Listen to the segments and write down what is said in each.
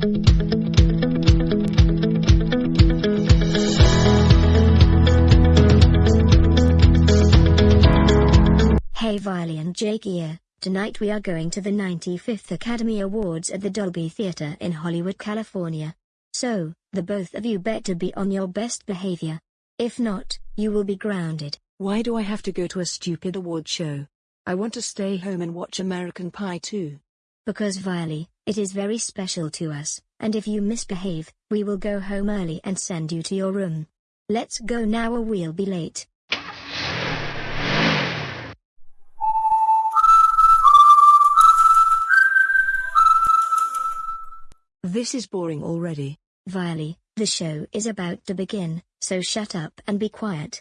Hey Viley and Jake here, tonight we are going to the 95th Academy Awards at the Dolby Theatre in Hollywood, California. So, the both of you better be on your best behavior. If not, you will be grounded. Why do I have to go to a stupid award show? I want to stay home and watch American Pie 2. Because Viley, it is very special to us, and if you misbehave, we will go home early and send you to your room. Let's go now or we'll be late. This is boring already. Viley, the show is about to begin, so shut up and be quiet.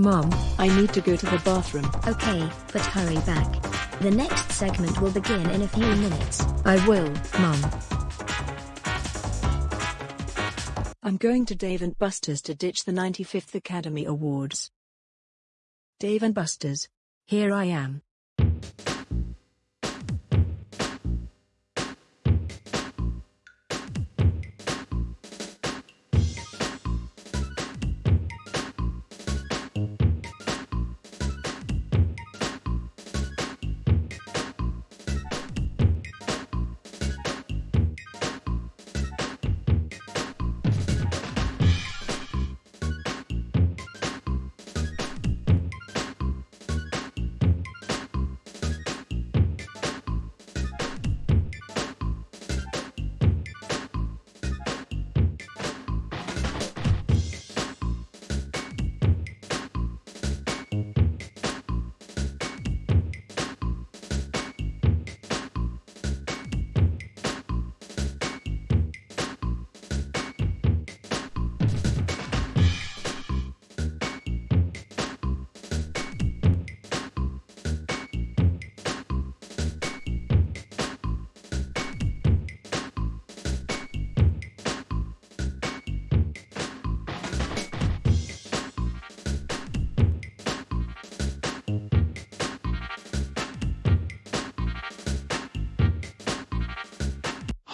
Mom, I need to go to the bathroom. Okay, but hurry back. The next segment will begin in a few minutes. I will, Mom. I'm going to Dave and Buster's to ditch the 95th Academy Awards. Dave and Buster's. Here I am.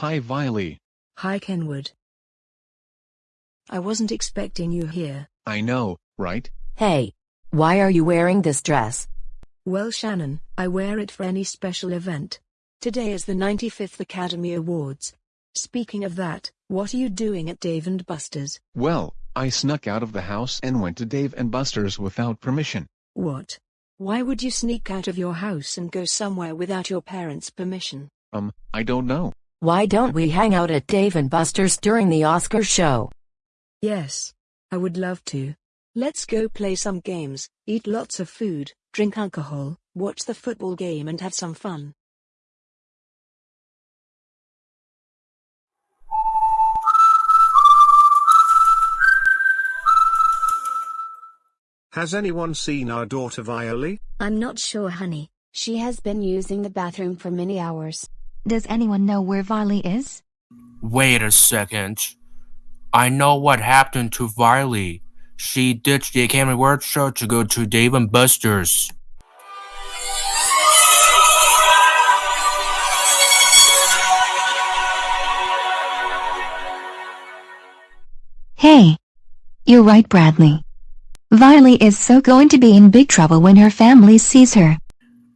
Hi Viley. Hi Kenwood. I wasn't expecting you here. I know, right? Hey, why are you wearing this dress? Well Shannon, I wear it for any special event. Today is the 95th Academy Awards. Speaking of that, what are you doing at Dave and Buster's? Well, I snuck out of the house and went to Dave and Buster's without permission. What? Why would you sneak out of your house and go somewhere without your parents' permission? Um, I don't know. Why don't we hang out at Dave and Buster's during the Oscar show? Yes. I would love to. Let's go play some games, eat lots of food, drink alcohol, watch the football game and have some fun. Has anyone seen our daughter Violi? I'm not sure, honey. She has been using the bathroom for many hours. Does anyone know where Viley is? Wait a second. I know what happened to Viley. She ditched the Academy Award show to go to Dave and Buster's. Hey. You're right, Bradley. Viley is so going to be in big trouble when her family sees her.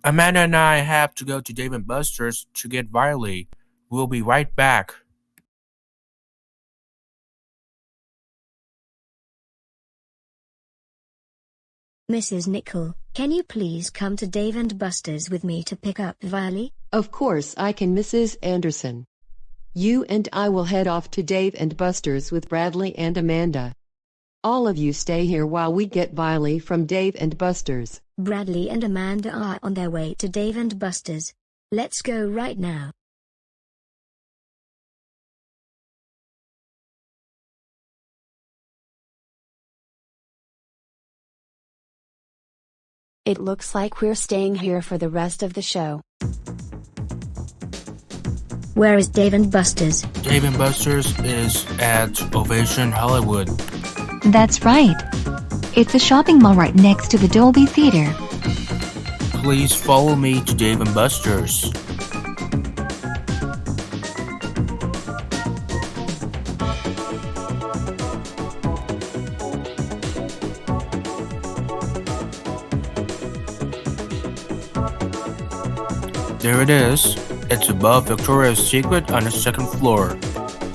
Amanda and I have to go to Dave and Buster's to get Viley. We'll be right back. Mrs. Nickel, can you please come to Dave and Buster's with me to pick up Viley? Of course I can, Mrs. Anderson. You and I will head off to Dave and Buster's with Bradley and Amanda. All of you stay here while we get Viley from Dave and Buster's. Bradley and Amanda are on their way to Dave and Buster's. Let's go right now. It looks like we're staying here for the rest of the show. Where is Dave and Buster's? Dave and Buster's is at Ovation Hollywood. That's right. It's a shopping mall right next to the Dolby Theater. Please follow me to Dave and Buster's. There it is. It's above Victoria's Secret on the second floor.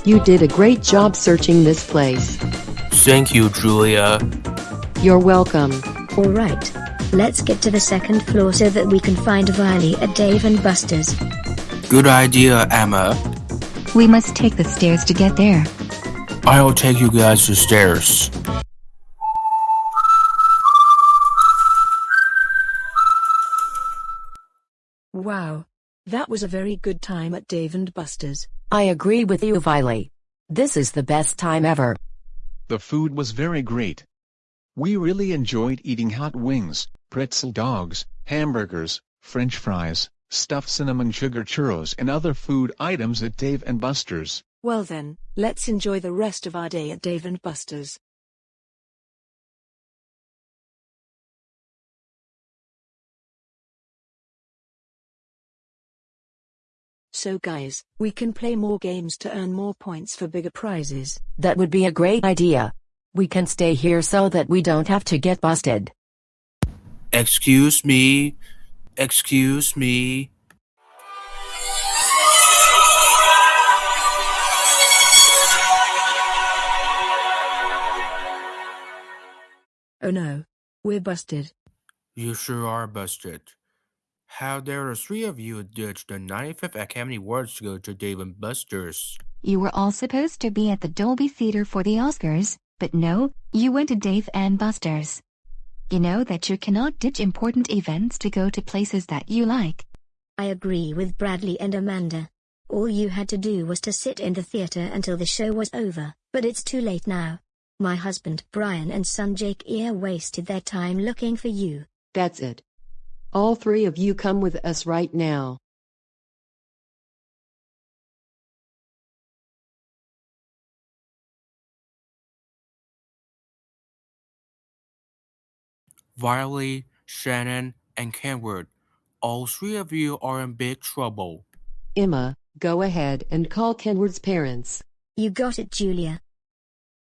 You did a great job searching this place. Thank you, Julia. You're welcome. Alright. Let's get to the second floor so that we can find Viley at Dave and Buster's. Good idea, Emma. We must take the stairs to get there. I'll take you guys to stairs. Wow. That was a very good time at Dave and Buster's. I agree with you, Viley. This is the best time ever. The food was very great. We really enjoyed eating hot wings, pretzel dogs, hamburgers, french fries, stuffed cinnamon sugar churros and other food items at Dave and Buster's. Well then, let's enjoy the rest of our day at Dave and Buster's. So guys, we can play more games to earn more points for bigger prizes. That would be a great idea. We can stay here so that we don't have to get busted. Excuse me. Excuse me. Oh no. We're busted. You sure are busted. How dare the three of you ditch the 95th Academy Awards to go to Dave and Buster's? You were all supposed to be at the Dolby Theater for the Oscars, but no, you went to Dave and Buster's. You know that you cannot ditch important events to go to places that you like. I agree with Bradley and Amanda. All you had to do was to sit in the theater until the show was over, but it's too late now. My husband Brian and son Jake Ear wasted their time looking for you. That's it. All three of you come with us right now. Viley, Shannon, and Kenwood. All three of you are in big trouble. Emma, go ahead and call Kenward's parents. You got it, Julia.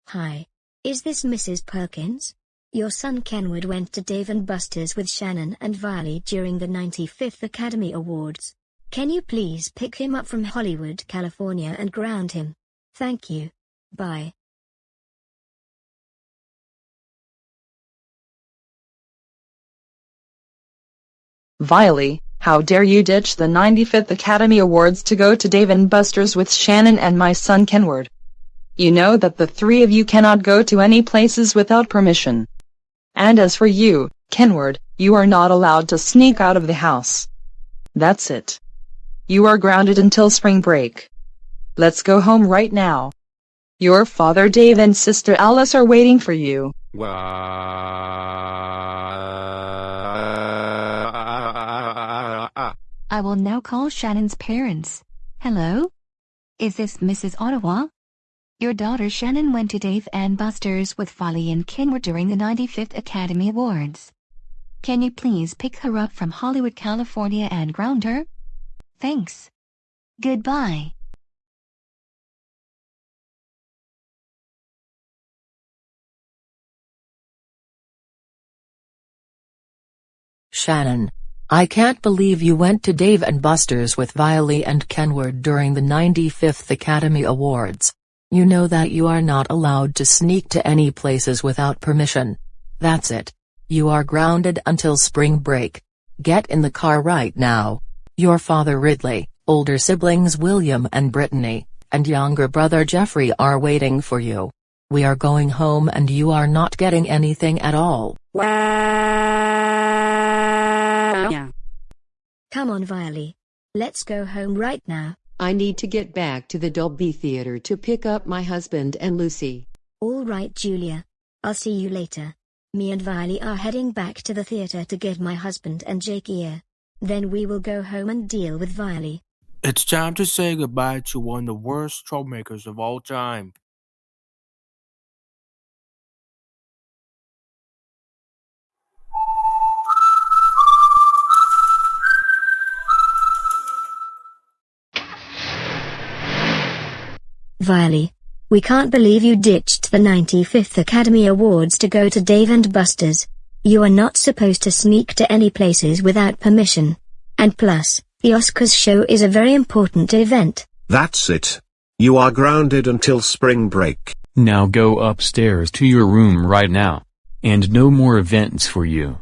Hi. Is this Mrs. Perkins? Your son Kenwood went to Dave and Buster's with Shannon and Viley during the 95th Academy Awards. Can you please pick him up from Hollywood, California and ground him? Thank you. Bye. Viley, how dare you ditch the 95th Academy Awards to go to Dave and Buster's with Shannon and my son Kenward. You know that the three of you cannot go to any places without permission. And as for you, Kenward, you are not allowed to sneak out of the house. That's it. You are grounded until spring break. Let's go home right now. Your father Dave and sister Alice are waiting for you. I will now call Shannon's parents. Hello? Is this Mrs. Ottawa? Your daughter Shannon went to Dave and Buster's with Folly and Kenward during the 95th Academy Awards. Can you please pick her up from Hollywood, California and ground her? Thanks. Goodbye. Shannon. I can't believe you went to Dave and Buster's with Viley and Kenward during the 95th Academy Awards. You know that you are not allowed to sneak to any places without permission. That's it. You are grounded until spring break. Get in the car right now. Your father Ridley, older siblings William and Brittany, and younger brother Jeffrey are waiting for you. We are going home and you are not getting anything at all. Wow. Yeah. Come on, Viley. Let's go home right now. I need to get back to the Dolby Theater to pick up my husband and Lucy. All right, Julia. I'll see you later. Me and Viley are heading back to the theater to get my husband and Jake here. Then we will go home and deal with Viley. It's time to say goodbye to one of the worst troublemakers of all time. Viley. We can't believe you ditched the 95th Academy Awards to go to Dave and Buster's. You are not supposed to sneak to any places without permission. And plus, the Oscars show is a very important event. That's it. You are grounded until spring break. Now go upstairs to your room right now. And no more events for you.